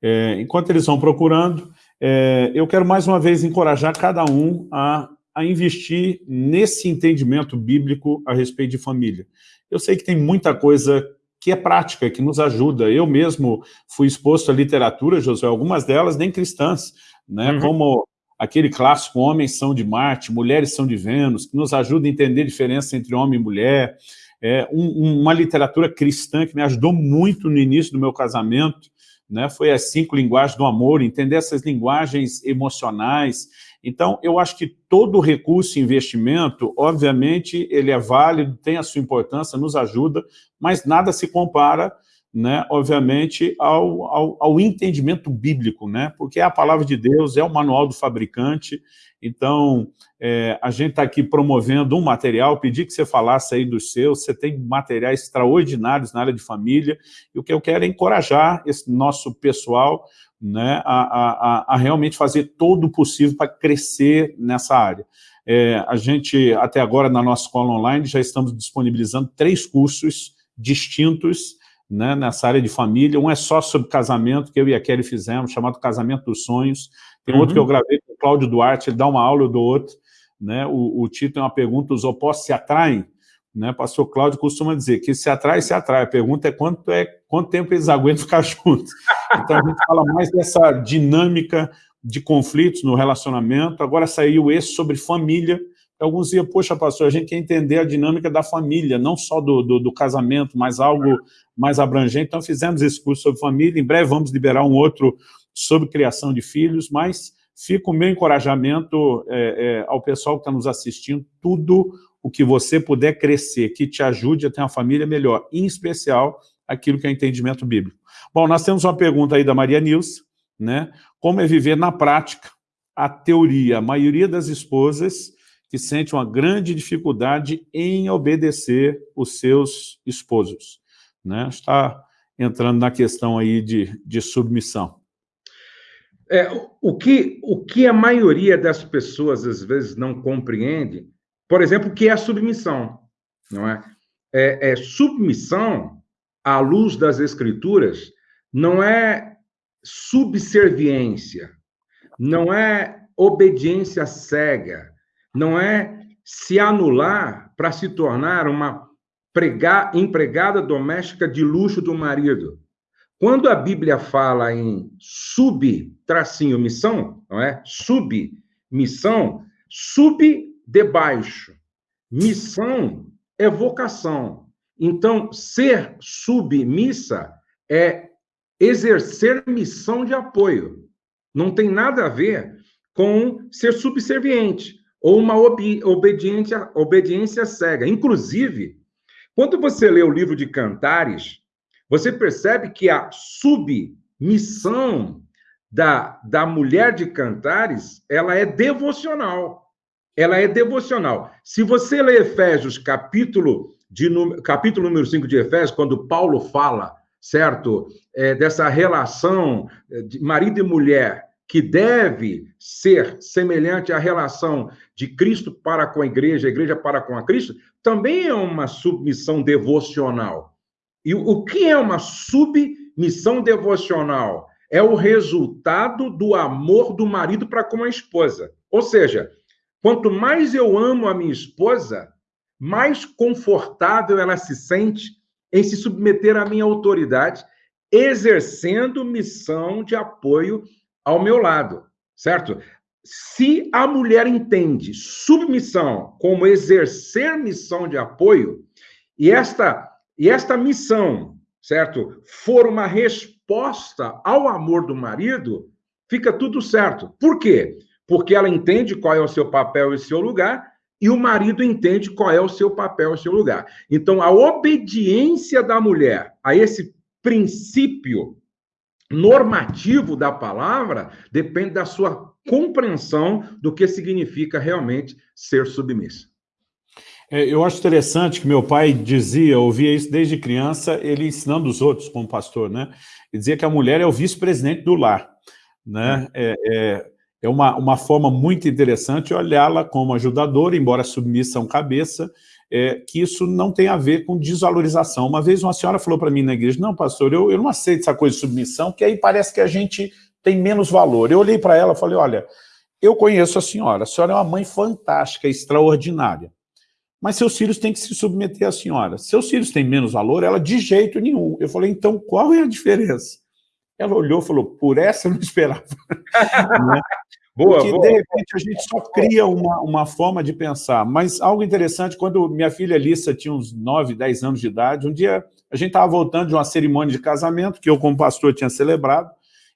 É, enquanto eles vão procurando, é, eu quero mais uma vez encorajar cada um a, a investir nesse entendimento bíblico a respeito de família. Eu sei que tem muita coisa que é prática, que nos ajuda. Eu mesmo fui exposto à literatura, José, algumas delas nem cristãs, né, uhum. como aquele clássico Homens são de Marte, Mulheres são de Vênus, que nos ajuda a entender a diferença entre homem e mulher, é, um, uma literatura cristã que me ajudou muito no início do meu casamento, né, foi as cinco linguagens do amor, entender essas linguagens emocionais. Então, eu acho que todo recurso e investimento, obviamente, ele é válido, tem a sua importância, nos ajuda, mas nada se compara né, obviamente, ao, ao, ao, entendimento bíblico, né, porque é a palavra de Deus, é o manual do fabricante, então é, a gente está aqui promovendo um material, pedi que você falasse aí dos seus, você tem materiais extraordinários na área de família, e o que eu quero é encorajar esse nosso pessoal né, a, a, a realmente fazer todo o possível para crescer nessa área. É, a gente, até agora, na nossa escola online, já estamos disponibilizando três cursos distintos, né, nessa área de família. Um é só sobre casamento, que eu e a Kelly fizemos, chamado Casamento dos Sonhos. Tem uhum. outro que eu uhum. gravei com o Cláudio Duarte, ele dá uma aula, eu dou outro. Né? O, o título é uma pergunta, os opostos se atraem? Né? Pastor Cláudio costuma dizer que se atrai, se atrai. A pergunta é quanto, é, quanto tempo eles aguentam ficar juntos. Então, a gente fala mais dessa dinâmica de conflitos no relacionamento. Agora saiu esse sobre família, Alguns diziam, poxa, pastor, a gente quer entender a dinâmica da família, não só do, do, do, casamento, mas algo mais abrangente. Então, fizemos esse curso sobre família. Em breve vamos liberar um outro sobre criação de filhos, mas fica o meu encorajamento é, é, ao pessoal que está nos assistindo, tudo o que você puder crescer, que te ajude a ter uma família melhor, em especial aquilo que é entendimento bíblico. Bom, nós temos uma pergunta aí da Maria Nilce, né? Como é viver na prática a teoria? A maioria das esposas que sente uma grande dificuldade em obedecer os seus esposos. Né? Está entrando na questão aí de, de submissão. É, o, que, o que a maioria das pessoas, às vezes, não compreende, por exemplo, o que é a submissão, não é? É, é submissão, à luz das escrituras, não é subserviência, não é obediência cega, não é se anular para se tornar uma empregada doméstica de luxo do marido. Quando a Bíblia fala em sub-tracinho missão, não é? Sub-missão, sub debaixo. Missão é vocação. Então, ser submissa é exercer missão de apoio. Não tem nada a ver com ser subserviente ou uma obediência, obediência cega. Inclusive, quando você lê o livro de Cantares, você percebe que a submissão da, da mulher de Cantares, ela é devocional. Ela é devocional. Se você lê Efésios, capítulo, de, capítulo número 5 de Efésios, quando Paulo fala, certo, é, dessa relação de marido e mulher, que deve ser semelhante à relação de Cristo para com a igreja, a igreja para com a Cristo, também é uma submissão devocional. E o que é uma submissão devocional? É o resultado do amor do marido para com a esposa. Ou seja, quanto mais eu amo a minha esposa, mais confortável ela se sente em se submeter à minha autoridade, exercendo missão de apoio ao meu lado, certo? Se a mulher entende submissão como exercer missão de apoio, e esta, e esta missão, certo, for uma resposta ao amor do marido, fica tudo certo. Por quê? Porque ela entende qual é o seu papel e seu lugar, e o marido entende qual é o seu papel e seu lugar. Então, a obediência da mulher a esse princípio normativo da palavra depende da sua compreensão do que significa realmente ser submissa. É, eu acho interessante que meu pai dizia, ouvia isso desde criança, ele ensinando os outros como pastor, né? Ele dizia que a mulher é o vice-presidente do lar, né? É, é, é uma, uma forma muito interessante olhá-la como ajudadora, embora submissa a um cabeça, é, que isso não tem a ver com desvalorização. Uma vez uma senhora falou para mim na igreja, não, pastor, eu, eu não aceito essa coisa de submissão, que aí parece que a gente tem menos valor. Eu olhei para ela e falei, olha, eu conheço a senhora, a senhora é uma mãe fantástica, extraordinária, mas seus filhos têm que se submeter à senhora. Seus filhos têm menos valor? Ela, de jeito nenhum. Eu falei, então qual é a diferença? Ela olhou e falou, por essa eu não esperava. né? Boa, Porque, boa. de repente, a gente só cria uma, uma forma de pensar. Mas algo interessante, quando minha filha Lissa tinha uns 9, 10 anos de idade, um dia a gente estava voltando de uma cerimônia de casamento, que eu, como pastor, tinha celebrado,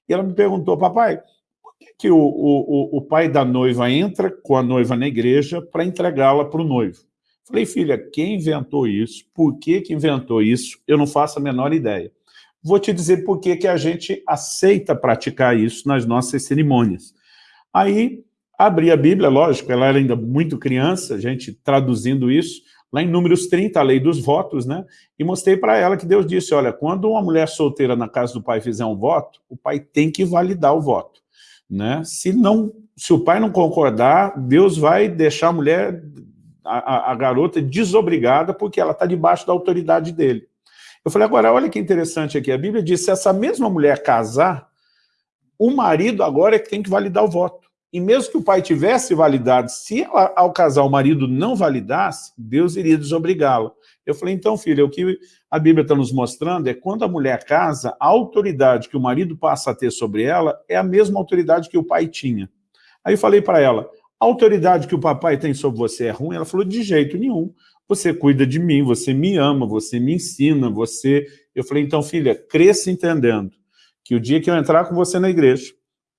e ela me perguntou, papai, por que, que o, o, o pai da noiva entra com a noiva na igreja para entregá-la para o noivo? Falei, filha, quem inventou isso? Por que, que inventou isso? Eu não faço a menor ideia. Vou te dizer por que, a gente aceita praticar isso nas nossas cerimônias. Aí, abri a Bíblia, lógico, ela era ainda muito criança, a gente traduzindo isso, lá em Números 30, a lei dos votos, né? E mostrei para ela que Deus disse, olha, quando uma mulher solteira na casa do pai fizer um voto, o pai tem que validar o voto, né? Se, não, se o pai não concordar, Deus vai deixar a mulher, a, a garota, desobrigada, porque ela está debaixo da autoridade dele. Eu falei, agora, olha que interessante aqui, a Bíblia diz, se essa mesma mulher casar, o marido agora é que tem que validar o voto. E mesmo que o pai tivesse validado, se ao casar o marido não validasse, Deus iria desobrigá-lo. Eu falei, então, filha, o que a Bíblia está nos mostrando é quando a mulher casa, a autoridade que o marido passa a ter sobre ela é a mesma autoridade que o pai tinha. Aí eu falei para ela, a autoridade que o papai tem sobre você é ruim? Ela falou, de jeito nenhum. Você cuida de mim, você me ama, você me ensina, você... Eu falei, então, filha, cresça entendendo que o dia que eu entrar com você na igreja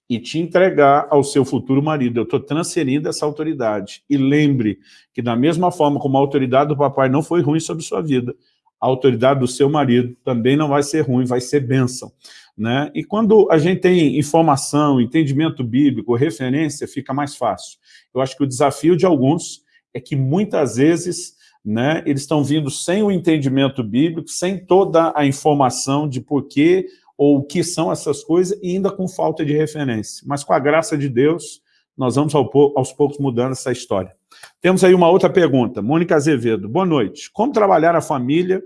e te entregar ao seu futuro marido, eu estou transferindo essa autoridade. E lembre que da mesma forma como a autoridade do papai não foi ruim sobre sua vida, a autoridade do seu marido também não vai ser ruim, vai ser bênção. Né? E quando a gente tem informação, entendimento bíblico, referência, fica mais fácil. Eu acho que o desafio de alguns é que muitas vezes né, eles estão vindo sem o entendimento bíblico, sem toda a informação de por que ou o que são essas coisas, e ainda com falta de referência. Mas com a graça de Deus, nós vamos aos poucos mudando essa história. Temos aí uma outra pergunta. Mônica Azevedo, boa noite. Como trabalhar a família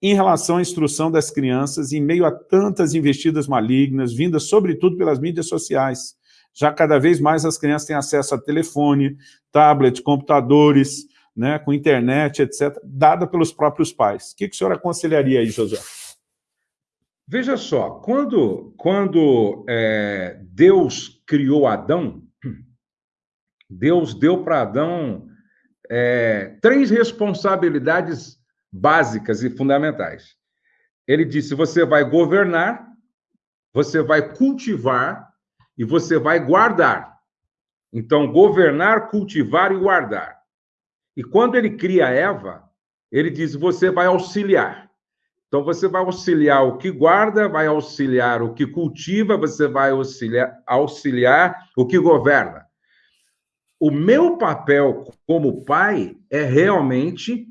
em relação à instrução das crianças em meio a tantas investidas malignas, vindas sobretudo pelas mídias sociais? Já cada vez mais as crianças têm acesso a telefone, tablet, computadores, né, com internet, etc., dada pelos próprios pais. O que, que o senhor aconselharia aí, José? Veja só, quando, quando é, Deus criou Adão, Deus deu para Adão é, três responsabilidades básicas e fundamentais. Ele disse: você vai governar, você vai cultivar e você vai guardar. Então, governar, cultivar e guardar. E quando ele cria Eva, ele diz: você vai auxiliar. Então, você vai auxiliar o que guarda, vai auxiliar o que cultiva, você vai auxiliar, auxiliar o que governa. O meu papel como pai é realmente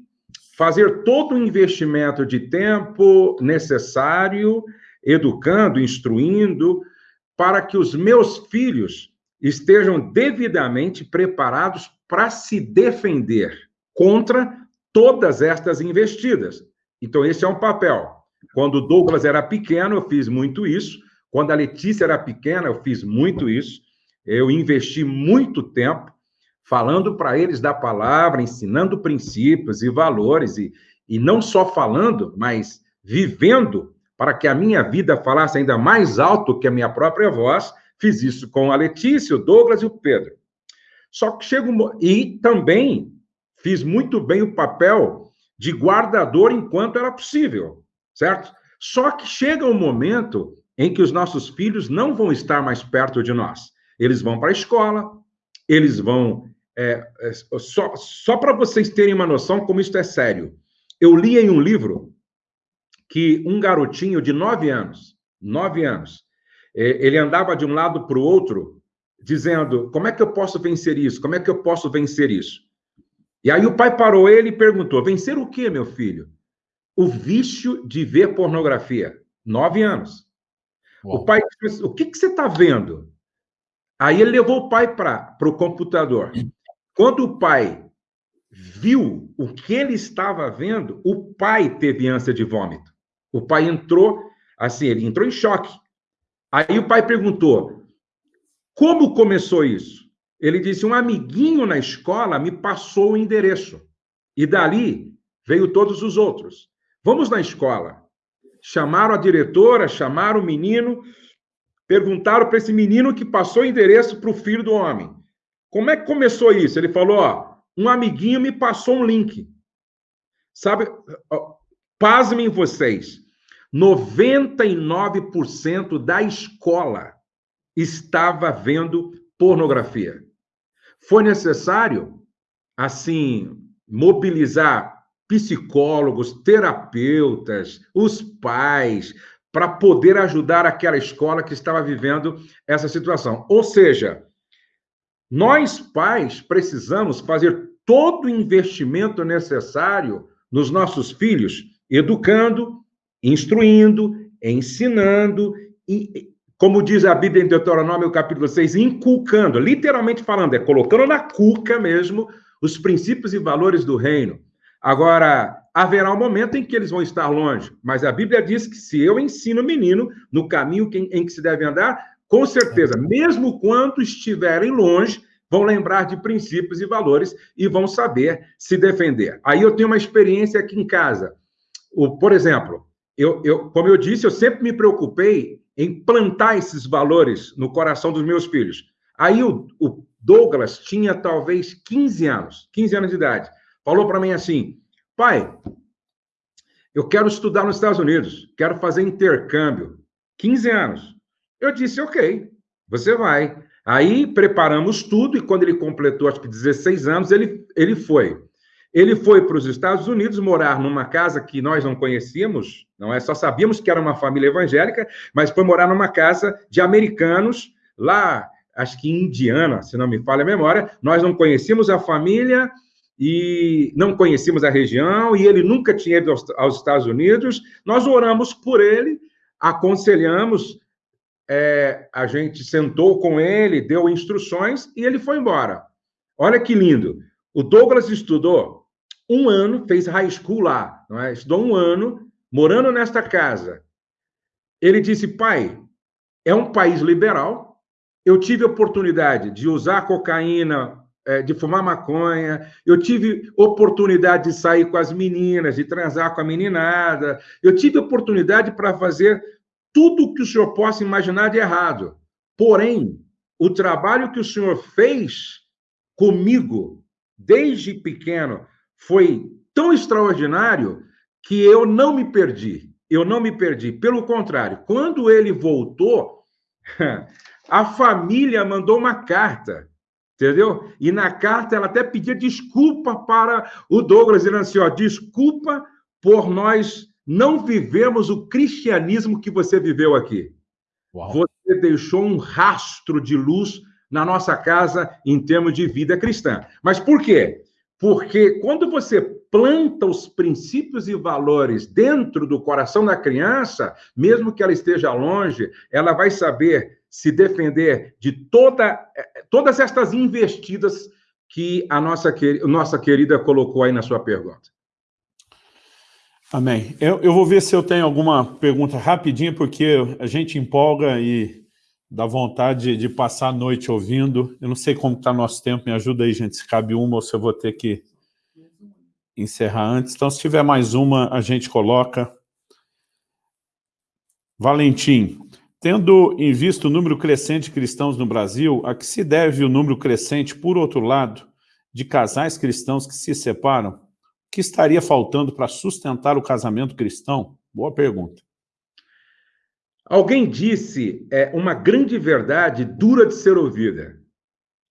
fazer todo o investimento de tempo necessário, educando, instruindo, para que os meus filhos estejam devidamente preparados para se defender contra todas estas investidas. Então, esse é um papel. Quando o Douglas era pequeno, eu fiz muito isso. Quando a Letícia era pequena, eu fiz muito isso. Eu investi muito tempo falando para eles da palavra, ensinando princípios e valores, e, e não só falando, mas vivendo para que a minha vida falasse ainda mais alto que a minha própria voz. Fiz isso com a Letícia, o Douglas e o Pedro. Só que chega um... E também fiz muito bem o papel de guardador enquanto era possível, certo? Só que chega um momento em que os nossos filhos não vão estar mais perto de nós. Eles vão para a escola, eles vão é, é, só só para vocês terem uma noção como isso é sério. Eu li em um livro que um garotinho de nove anos, nove anos, é, ele andava de um lado para o outro, dizendo: como é que eu posso vencer isso? Como é que eu posso vencer isso? E aí o pai parou ele e perguntou: vencer o quê, meu filho? O vício de ver pornografia. Nove anos. Uau. O pai disse: o que, que você está vendo? Aí ele levou o pai para o computador. Quando o pai viu o que ele estava vendo, o pai teve ânsia de vômito. O pai entrou, assim, ele entrou em choque. Aí o pai perguntou: como começou isso? Ele disse: um amiguinho na escola me passou o endereço. E dali veio todos os outros. Vamos na escola. Chamaram a diretora, chamaram o menino, perguntaram para esse menino que passou o endereço para o filho do homem. Como é que começou isso? Ele falou: ó, um amiguinho me passou um link. Sabe, pasmem vocês, 99% da escola estava vendo pornografia. Foi necessário, assim, mobilizar psicólogos, terapeutas, os pais, para poder ajudar aquela escola que estava vivendo essa situação. Ou seja, nós, pais, precisamos fazer todo o investimento necessário nos nossos filhos, educando, instruindo, ensinando, e, como diz a Bíblia em Deuteronômio, capítulo 6, inculcando, literalmente falando, é colocando na cuca mesmo os princípios e valores do reino. Agora, haverá um momento em que eles vão estar longe, mas a Bíblia diz que se eu ensino o menino no caminho em que se deve andar, com certeza, mesmo quando estiverem longe, vão lembrar de princípios e valores e vão saber se defender. Aí eu tenho uma experiência aqui em casa. O, por exemplo, eu, eu, como eu disse, eu sempre me preocupei em plantar esses valores no coração dos meus filhos. Aí o, o Douglas tinha talvez 15 anos, 15 anos de idade. Falou para mim assim: pai, eu quero estudar nos Estados Unidos, quero fazer intercâmbio. 15 anos. Eu disse, ok, você vai. Aí preparamos tudo e quando ele completou, acho que 16 anos, ele, ele foi. Ele foi para os Estados Unidos morar numa casa que nós não conhecíamos, não é? Só sabíamos que era uma família evangélica, mas foi morar numa casa de americanos lá, acho que em Indiana, se não me falha a memória. Nós não conhecíamos a família e não conhecíamos a região e ele nunca tinha ido aos, Estados Unidos. Nós oramos por ele, aconselhamos, é, a gente sentou com ele, deu instruções e ele foi embora. Olha que lindo. O Douglas estudou um ano, fez high school lá, não é? estudou um ano, morando nesta casa. Ele disse, pai, é um país liberal, eu tive oportunidade de usar cocaína, é, de fumar maconha, eu tive oportunidade de sair com as meninas, de transar com a meninada, eu tive oportunidade para fazer tudo que o senhor possa imaginar de errado. Porém, o trabalho que o senhor fez comigo, desde pequeno, foi tão extraordinário que eu não me perdi. Eu não me perdi. Pelo contrário, quando ele voltou, a família mandou uma carta entendeu? E na carta ela até pedia desculpa para o Douglas, dizendo assim, ó, desculpa por nós não vivemos o cristianismo que você viveu aqui. Uau. Você deixou um rastro de luz na nossa casa em termos de vida cristã. Mas por quê? Porque quando você planta os princípios e valores dentro do coração da criança, mesmo que ela esteja longe, ela vai saber se defender de toda, todas estas investidas que a nossa, nossa querida colocou aí na sua pergunta. Amém. Eu, eu vou ver se eu tenho alguma pergunta rapidinha, porque a gente empolga e dá vontade de, passar a noite ouvindo. Eu não sei como está nosso tempo, me ajuda aí, gente, se cabe uma ou se eu vou ter que encerrar antes. Então, se tiver mais uma, a gente coloca. Valentim, Tendo em vista o número crescente de cristãos no Brasil, a que se deve o número crescente, por outro lado, de casais cristãos que se separam? O que estaria faltando para sustentar o casamento cristão? Boa pergunta. Alguém disse é, uma grande verdade dura de ser ouvida,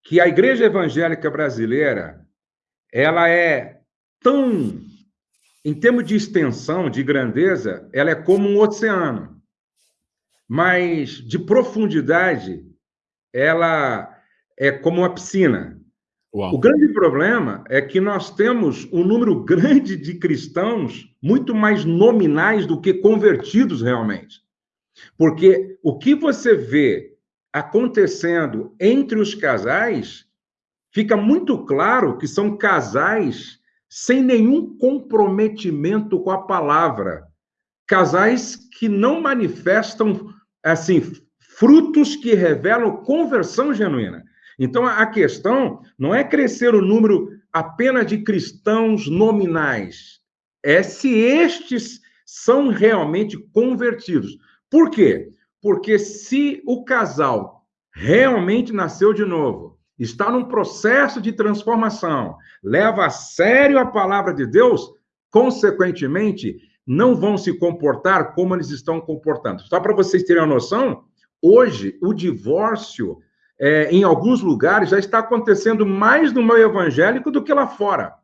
que a igreja evangélica brasileira ela é tão, em termos de extensão, de grandeza, ela é como um oceano mas de profundidade, ela é como uma piscina. Uau. O grande problema é que nós temos um número grande de cristãos muito mais nominais do que convertidos realmente. Porque o que você vê acontecendo entre os casais, fica muito claro que são casais sem nenhum comprometimento com a palavra. Casais que não manifestam assim, frutos que revelam conversão genuína. Então, a questão não é crescer o número apenas de cristãos nominais, é se estes são realmente convertidos. Por quê? Porque se o casal realmente nasceu de novo, está num processo de transformação, leva a sério a palavra de Deus, consequentemente, não vão se comportar como eles estão comportando. Só para vocês terem uma noção, hoje o divórcio, é, em alguns lugares, já está acontecendo mais no meio evangélico do que lá fora.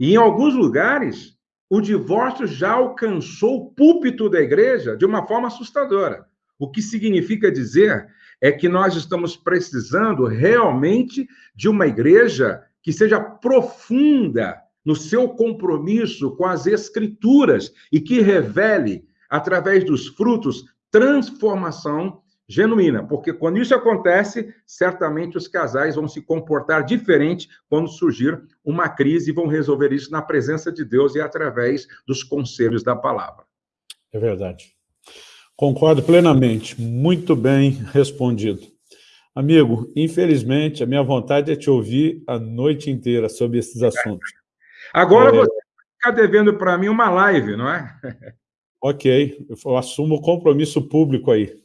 E em alguns lugares, o divórcio já alcançou o púlpito da igreja de uma forma assustadora. O que significa dizer é que nós estamos precisando realmente de uma igreja que seja profunda no seu compromisso com as Escrituras e que revele, através dos frutos, transformação genuína, porque quando isso acontece, certamente os casais vão se comportar diferente quando surgir uma crise e vão resolver isso na presença de Deus e através dos conselhos da palavra. É verdade. Concordo plenamente. Muito bem respondido. Amigo, infelizmente, a minha vontade é te ouvir a noite inteira sobre esses assuntos. Agora é... você ficar devendo para mim uma live, não é? Ok, eu assumo o compromisso público aí.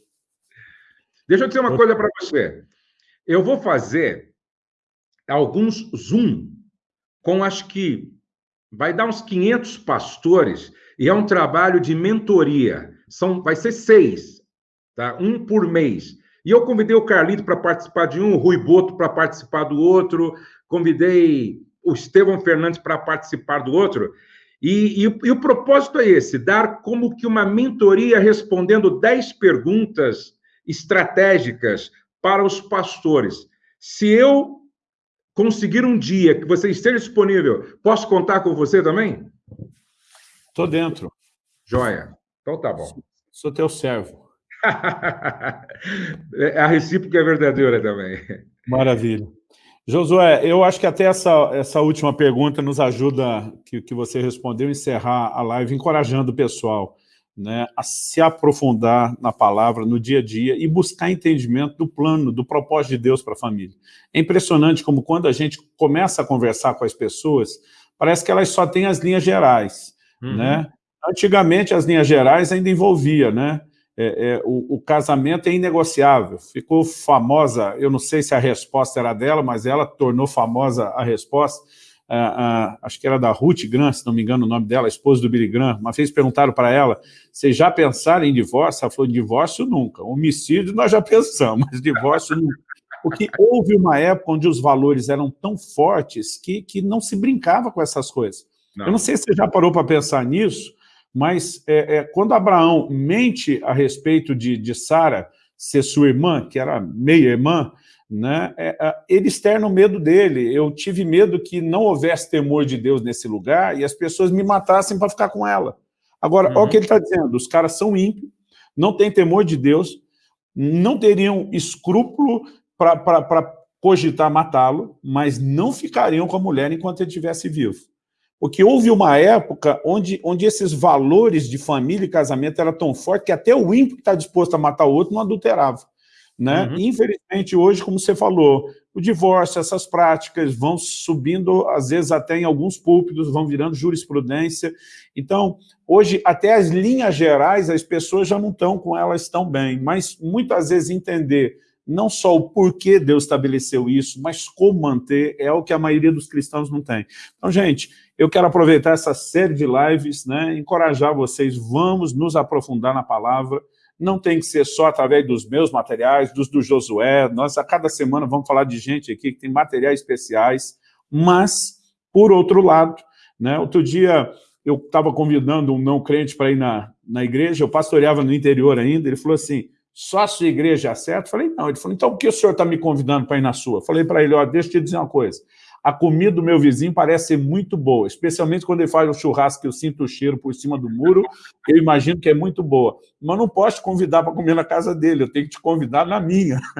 Deixa eu dizer uma coisa para você. Eu vou fazer alguns Zoom com acho que vai dar uns 500 pastores e é um trabalho de mentoria. São, vai ser seis, tá? um por mês. E eu convidei o Carlito para participar de um, o Rui Boto para participar do outro, convidei o Estevão Fernandes para participar do outro. E, e, e, o propósito é esse: dar como que uma mentoria respondendo 10 perguntas estratégicas para os pastores. Se eu conseguir um dia que você esteja disponível, posso contar com você também? Estou dentro. Joia. Então tá bom. Sou teu servo. a recíproca é verdadeira também. Maravilha. Josué, eu acho que até essa, essa última pergunta nos ajuda, que, que você respondeu, encerrar a live, encorajando o pessoal. Né, a se aprofundar na palavra, no dia a dia, e buscar entendimento do plano, do propósito de Deus para a família. É impressionante como quando a gente começa a conversar com as pessoas, parece que elas só têm as linhas gerais. Uhum. Né? Antigamente, as linhas gerais ainda envolvia, né? É, é, o, o, casamento é inegociável. Ficou famosa, eu não sei se a resposta era dela, mas ela tornou famosa a resposta, acho que era da Ruth Grant, se não me engano o nome dela, a esposa do Billy Grant, uma vez perguntaram para ela, vocês já pensaram em divórcio? Ela falou, divórcio nunca. Homicídio nós já pensamos, mas divórcio nunca. Porque houve uma época onde os valores eram tão fortes que, que não se brincava com essas coisas. Não. Eu não sei se você já parou para pensar nisso, mas é, é, quando Abraão mente a respeito de, de Sara ser sua irmã, que era meia-irmã, né, é, ele externa o medo dele. Eu tive medo que não houvesse temor de Deus nesse lugar e as pessoas me matassem para ficar com ela. Agora, uhum. olha o que ele está dizendo, os caras são ímpios, não têm temor de Deus, não teriam escrúpulo para cogitar matá-lo, mas não ficariam com a mulher enquanto ele estivesse vivo. Porque houve uma época onde, onde esses valores de família e casamento eram tão fortes que até o ímpio que está disposto a matar o outro não adulterava. Né? Uhum. Infelizmente, hoje, como você falou, o divórcio, essas práticas vão subindo, às vezes até em alguns púlpitos, vão virando jurisprudência. Então, hoje, até as linhas gerais, as pessoas já não estão com elas tão bem, mas muitas vezes entender não só o porquê Deus estabeleceu isso, mas como manter, é o que a maioria dos cristãos não tem. Então, gente, eu quero aproveitar essa série de lives, né, encorajar vocês, vamos nos aprofundar na palavra, não tem que ser só através dos meus materiais, dos do Josué, nós a cada semana vamos falar de gente aqui que tem materiais especiais, mas, por outro lado, né, outro dia eu estava convidando um não crente para ir na, na igreja, eu pastoreava no interior ainda, ele falou assim, só a sua igreja acerta? Eu falei, não. Ele falou, então por que o senhor está me convidando para ir na sua? Eu falei para ele, ó, deixa eu te dizer uma coisa, a comida do meu vizinho parece ser muito boa, especialmente quando ele faz o churrasco que eu sinto o cheiro por cima do muro, eu imagino que é muito boa. Mas não posso te convidar para comer na casa dele, eu tenho que te convidar na minha.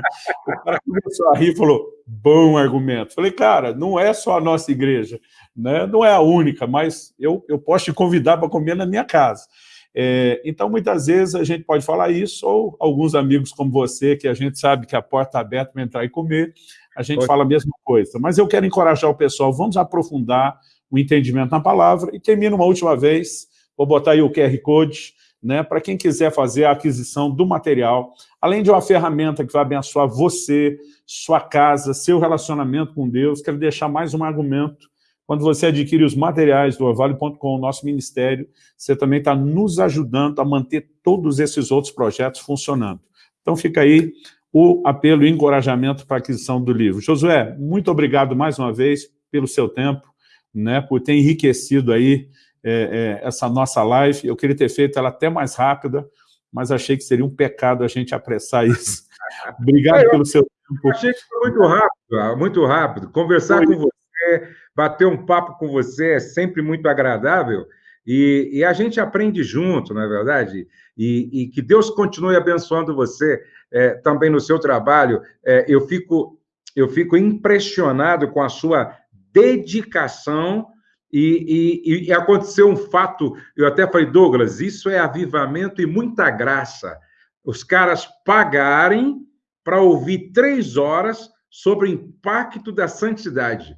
O cara começou a rir e falou, bom argumento. Falei, cara, não é só a nossa igreja, né? não é a única, mas eu, eu posso te convidar para comer na minha casa. É, então, muitas vezes a gente pode falar isso, ou alguns amigos como você, que a gente sabe que a porta está aberta para entrar e comer, a gente fala a mesma coisa. Mas eu quero encorajar o pessoal, vamos aprofundar o entendimento na palavra, e termino uma última vez, vou botar aí o QR Code, né, para quem quiser fazer a aquisição do material, além de uma ferramenta que vai abençoar você, sua casa, seu relacionamento com Deus, quero deixar mais um argumento quando você adquire os materiais do Orvalho.com, nosso ministério, você também está nos ajudando a manter todos esses outros projetos funcionando. Então fica aí o apelo e encorajamento para a aquisição do livro. Josué, muito obrigado mais uma vez pelo seu tempo, né, por ter enriquecido aí é, é, essa nossa live. Eu queria ter feito ela até mais rápida, mas achei que seria um pecado a gente apressar isso. Obrigado é, pelo seu tempo. Achei que foi muito rápido, muito rápido. Conversar foi. com você bater um papo com você é sempre muito agradável e, e a gente aprende junto, não é verdade? E, e que Deus continue abençoando você é, também no seu trabalho. É, eu, fico, eu fico impressionado com a sua dedicação e, e, e, aconteceu um fato, eu até falei, Douglas, isso é avivamento e muita graça. Os caras pagarem para ouvir três horas sobre o impacto da santidade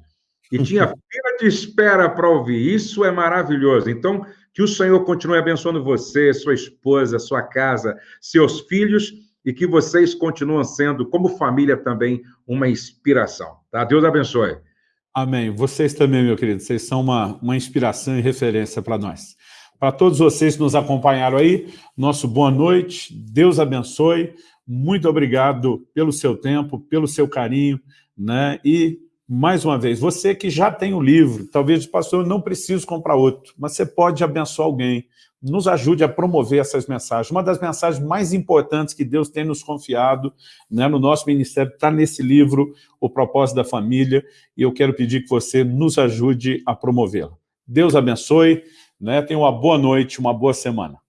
e tinha fila de espera para ouvir. Isso é maravilhoso. Então, que o Senhor continue abençoando você, sua esposa, sua casa, seus filhos e que vocês continuem sendo, como família também, uma inspiração. Tá? Deus abençoe. Amém. Vocês também, meu querido, vocês são uma, uma inspiração e referência para nós. Para todos vocês que nos acompanharam aí, nosso boa noite, Deus abençoe, muito obrigado pelo seu tempo, pelo seu carinho, né? E mais uma vez, você que já tem o livro, talvez, pastor, eu não preciso comprar outro, mas você pode abençoar alguém, nos ajude a promover essas mensagens. Uma das mensagens mais importantes que Deus tem nos confiado né, no nosso ministério está nesse livro, O Propósito da Família, e eu quero pedir que você nos ajude a promovê-la. Deus abençoe, né, tenha uma boa noite, uma boa semana.